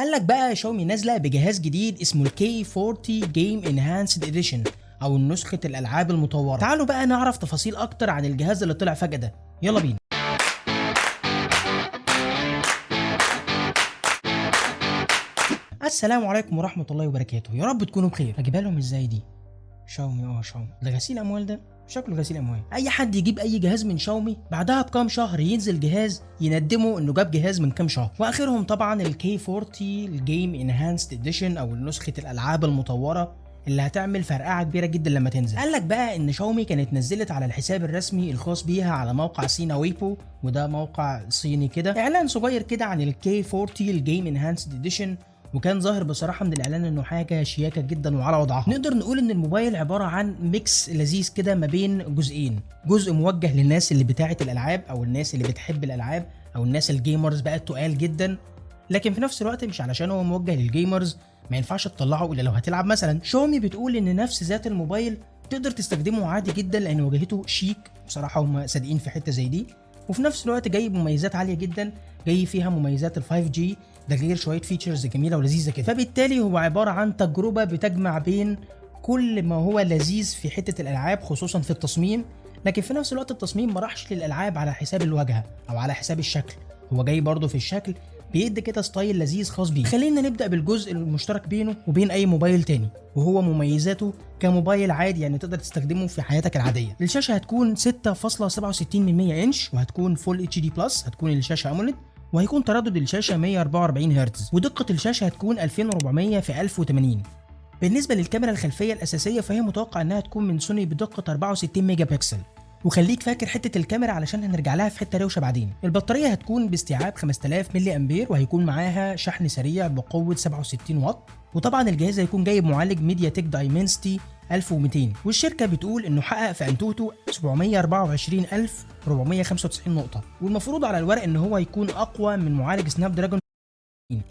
قال لك بقى شاومي نازلة بجهاز جديد اسمه ال K 40 Game Enhanced Edition أو نسخة الألعاب المطورة. تعالوا بقى نعرف تفاصيل أكتر عن الجهاز اللي طلع فجأة ده. يلا بينا. السلام عليكم ورحمة الله وبركاته. يا رب تكونوا بخير. هجيبها لهم إزاي دي شاومي آه شاومي. ده غسيل أموال ده شكله غسيل أموال. أي حد يجيب أي جهاز من شاومي بعدها بكام شهر ينزل جهاز يندمه إنه جاب جهاز من كام شهر. وآخرهم طبعا ال K 40 ال Game Enhanced Edition أو نسخة الألعاب المطورة اللي هتعمل فرقعة كبيرة جدا لما تنزل. قال لك بقى إن شاومي كانت نزلت على الحساب الرسمي الخاص بيها على موقع سينا ويبو وده موقع صيني كده. إعلان صغير كده عن ال K 40 ال Game Enhanced Edition وكان ظاهر بصراحة من الإعلان إنه حاجة شياكة جدا وعلى وضعها. نقدر نقول إن الموبايل عبارة عن mix لذيذ كده ما بين جزئين. جزء موجه للناس اللي بتاعه الألعاب أو الناس اللي بتحب الألعاب أو الناس ال gamers بقى تقال جدا. لكن في نفس الوقت مش علشان هو موجه لل gamers ما ينفعش تطلعه إلا لو هتلعب مثلا. شاومي بتقول إن نفس ذات الموبايل تقدر تستخدمه عادي جدا لأن واجهته شيك. بصراحة هم صادقين في حتة زي دي. وفي نفس الوقت جاي بمميزات عالية جدا جاي فيها مميزات ال 5 G ده غير شوية features جميلة ولذيذة كده. فبالتالي هو عبارة عن تجربة بتجمع بين كل ما هو لذيذ في حتة الألعاب خصوصا في التصميم لكن في نفس الوقت التصميم ما راحش للألعاب على حساب الواجهة أو على حساب الشكل. هو جاي برضه في الشكل بيدي كده style لذيذ خاص بيه. خلينا نبدأ بالجزء المشترك بينه وبين أي موبايل تاني وهو مميزاته كموبايل عادي يعني تقدر تستخدمه في حياتك العادية. الشاشة هتكون 6.67 من 100 إنش وهتكون Full HD Plus هتكون الشاشة AMOLED وهيكون تردد الشاشة 144 هرتز ودقة الشاشة هتكون 2400 في 1080 بالنسبة للكاميرا الخلفية الأساسية فهي متوقع إنها تكون من سوني بدقة 64 ميجا بكسل. وخليك فاكر حتة الكاميرا علشان هنرجع لها في حتة روشة بعدين. البطارية هتكون باستيعاب 5000 ملي أمبير وهيكون معاها شحن سريع بقوة 67 واط. وطبعا الجهاز هيكون جايب معالج MediaTek Dimensity 1200 والشركة بتقول إنه حقق في AnTuTu 724495 نقطة. والمفروض على الورق إن هو يكون أقوى من معالج Snapdragon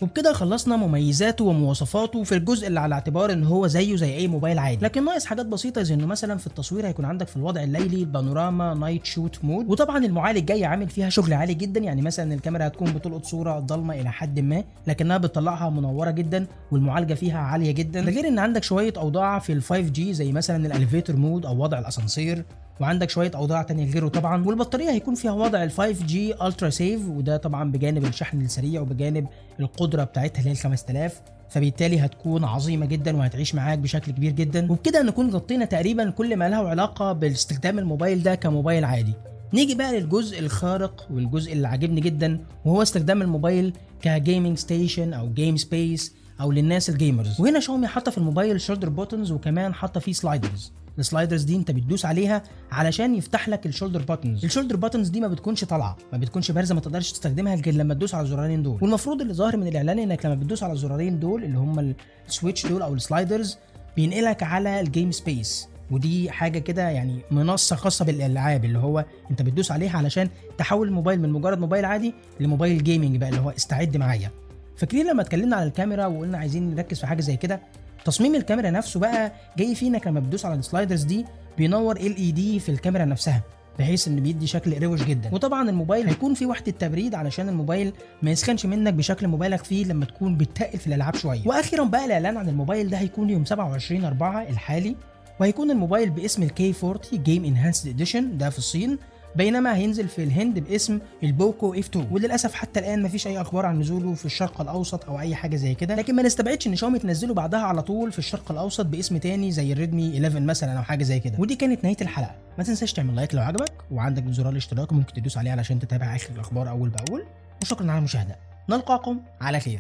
وبكده خلصنا مميزاته ومواصفاته في الجزء اللي على اعتبار إن هو زيه زي أي موبايل عادي. لكن ناقص حاجات بسيطة زي إنه مثلا في التصوير هيكون عندك في الوضع الليلي ال panorama night shot mode. وطبعا المعالج جاي عامل فيها شغل عالي جدا. يعني مثلا الكاميرا هتكون بتلقط صورة ضلمة إلى حد ما لكنها بتطلعها منورة جدا والمعالجة فيها عالية جدا. ده غير إن عندك شوية أوضاع في ال 5 G زي مثلا ال elevator mode أو وضع الأسانسير. وعندك شوية أوضاع تانية غيره طبعا. والبطارية هيكون فيها وضع ال 5 G ultra save وده طبعا بجانب الشحن السريع وبجانب القدرة بتاعتها اللي هي ال 5000 فبالتالي هتكون عظيمة جدا وهتعيش معاك بشكل كبير جدا. وبكده نكون غطينا تقريبا كل ما له علاقة باستخدام الموبايل ده كموبايل عادي. نيجي بقى للجزء الخارق والجزء اللي عاجبني جدا وهو استخدام الموبايل ك gaming station أو game space أو للناس ال gamers وهنا شاومي حاطة في الموبايل shoulder buttons وكمان حاطة فيه sliders ال sliders دي انت بتدوس عليها علشان يفتح لك ال shoulder buttons. ال shoulder buttons دي ما بتكونش طالعة ما بتكونش بارزة ما تقدرش تستخدمها غير لما تدوس على الزرارين دول. والمفروض اللي ظاهر من الإعلان إنك لما بتدوس على الزرارين دول اللي هم ال switch دول أو ال sliders بينقلك على ال game space ودي حاجة كده يعني منصة خاصة بالألعاب اللي هو انت بتدوس عليها علشان تحول الموبايل من مجرد موبايل عادي لموبايل gaming بقى اللي هو استعد معايا. فاكرين لما اتكلمنا على الكاميرا وقلنا عايزين نركز في حاجة زي كده؟ تصميم الكاميرا نفسه بقى جاي فيه انك لما بتدوس على ال sliders دي بينور ال LED في الكاميرا نفسها بحيث إن بيدي شكل روش جدا. وطبعا الموبايل هيكون فيه وحدة تبريد علشان الموبايل ما يسخنش منك بشكل مبالغ فيه لما تكون بتتقل في الألعاب شوية. وأخيرا بقى الإعلان عن الموبايل ده هيكون يوم 27 4 الحالي وهيكون الموبايل باسم ال K 40 Game Enhanced Edition ده في الصين. بينما هينزل في الهند باسم ال POCO F 2 وللأسف حتى الآن مفيش أي أخبار عن نزوله في الشرق الأوسط أو أي حاجة زي كده. لكن ما نستبعدش إن شاومي تنزله بعدها على طول في الشرق الأوسط باسم تاني زي ال Redmi 11 مثلا أو حاجة زي كده. ودي كانت نهاية الحلقة. ما تنساش تعمل like لو عجبك وعندك زرار الاشتراك ممكن تدوس عليه علشان تتابع آخر الأخبار أول بأول. وشكرا على المشاهدة. نلقاكم على خير.